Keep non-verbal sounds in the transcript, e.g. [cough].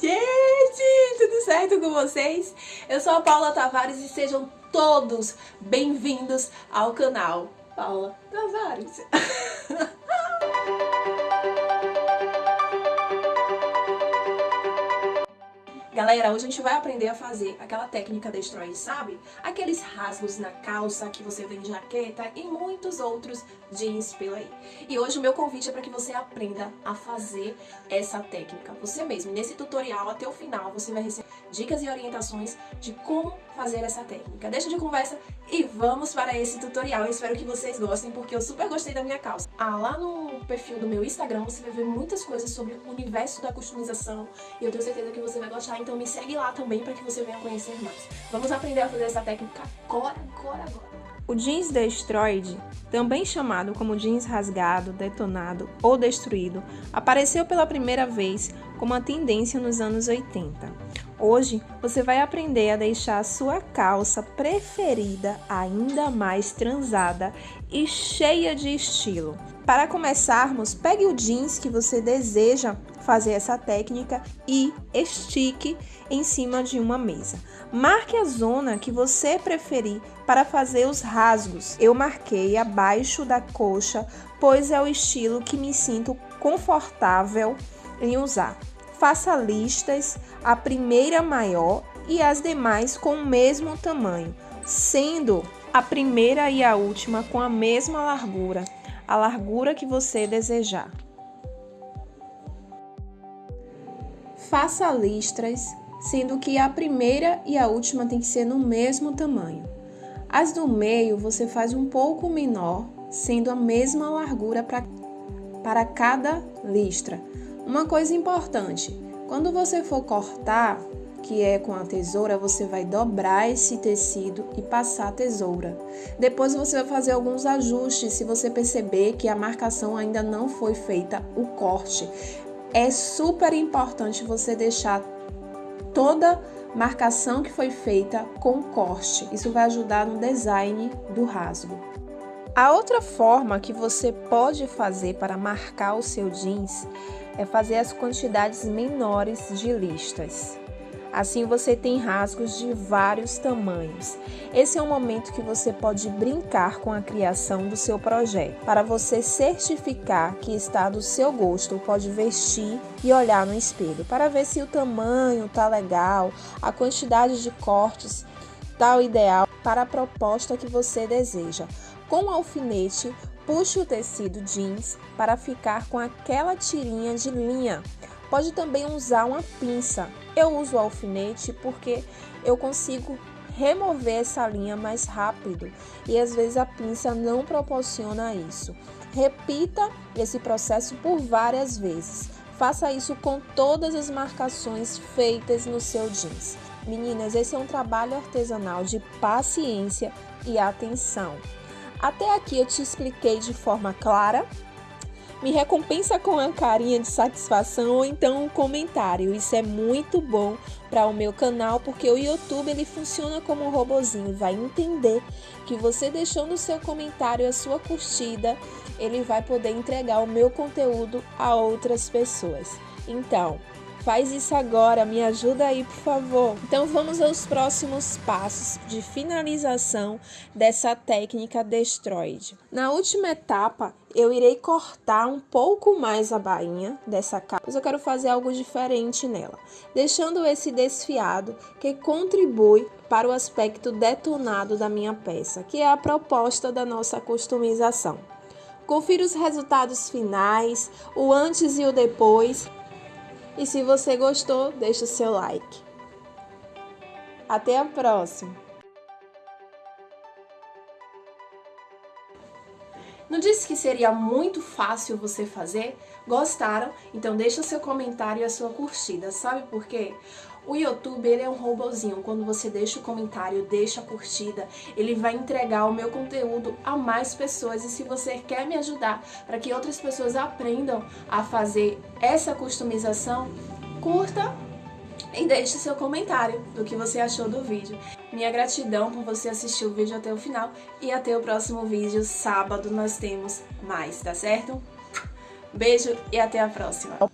Gente, tudo certo com vocês? Eu sou a Paula Tavares e sejam todos bem-vindos ao canal Paula Tavares. [laughs] Galera, hoje a gente vai aprender a fazer aquela técnica destrói, sabe? Aqueles rasgos na calça que você vê em jaqueta e muitos outros jeans pela aí. E hoje o meu convite é para que você aprenda a fazer essa técnica você mesmo. Nesse tutorial, até o final, você vai receber dicas e orientações de como fazer essa técnica. Deixa de conversa e vamos para esse tutorial. Eu espero que vocês gostem, porque eu super gostei da minha calça. Ah, lá no perfil do meu Instagram você vai ver muitas coisas sobre o universo da customização e eu tenho certeza que você vai gostar, então me segue lá também para que você venha conhecer mais. Vamos aprender a fazer essa técnica agora, agora, agora. O jeans destroyed, também chamado como jeans rasgado, detonado ou destruído, apareceu pela primeira vez como uma tendência nos anos 80. Hoje você vai aprender a deixar a sua calça preferida ainda mais transada e cheia de estilo. Para começarmos, pegue o jeans que você deseja fazer essa técnica e estique em cima de uma mesa. Marque a zona que você preferir para fazer os rasgos. Eu marquei abaixo da coxa, pois é o estilo que me sinto confortável em usar faça listas, a primeira maior e as demais com o mesmo tamanho, sendo a primeira e a última com a mesma largura, a largura que você desejar. Faça listras, sendo que a primeira e a última tem que ser no mesmo tamanho. As do meio você faz um pouco menor, sendo a mesma largura para, cada listra uma coisa importante, quando você for cortar, que é com a tesoura, você vai dobrar esse tecido e passar a tesoura. Depois você vai fazer alguns ajustes se você perceber que a marcação ainda não foi feita o corte. É super importante você deixar toda marcação que foi feita com corte. Isso vai ajudar no design do rasgo. A outra forma que você pode fazer para marcar o seu jeans é fazer as quantidades menores de listas. Assim você tem rasgos de vários tamanhos. Esse é o momento que você pode brincar com a criação do seu projeto. Para você certificar que está do seu gosto, pode vestir e olhar no espelho para ver se o tamanho está legal, a quantidade de cortes está o ideal para a proposta que você deseja. Com o alfinete, Puxe o tecido jeans para ficar com aquela tirinha de linha. Pode também usar uma pinça. Eu uso alfinete porque eu consigo remover essa linha mais rápido e às vezes a pinça não proporciona isso. Repita esse processo por várias vezes. Faça isso com todas as marcações feitas no seu jeans. Meninas, esse é um trabalho artesanal de paciência e atenção. Até aqui eu te expliquei de forma clara. Me recompensa com uma carinha de satisfação ou então um comentário. Isso é muito bom para o meu canal porque o YouTube ele funciona como um robozinho, vai entender que você deixou no seu comentário a sua curtida, ele vai poder entregar o meu conteúdo a outras pessoas. Então, Faz isso agora, me ajuda aí, por favor. Então vamos aos próximos passos de finalização dessa técnica Destroyed. Na última etapa, eu irei cortar um pouco mais a bainha dessa capa, mas eu quero fazer algo diferente nela, deixando esse desfiado que contribui para o aspecto detonado da minha peça, que é a proposta da nossa customização. Confira os resultados finais, o antes e o depois, e se você gostou, deixa o seu like. Até a próxima! Não disse que seria muito fácil você fazer? Gostaram? Então deixa seu comentário e a sua curtida. Sabe por quê? O YouTube ele é um robozinho, quando você deixa o comentário, deixa a curtida, ele vai entregar o meu conteúdo a mais pessoas e se você quer me ajudar para que outras pessoas aprendam a fazer essa customização, curta e deixe seu comentário do que você achou do vídeo. Minha gratidão por você assistir o vídeo até o final e até o próximo vídeo, sábado nós temos mais, tá certo? Beijo e até a próxima!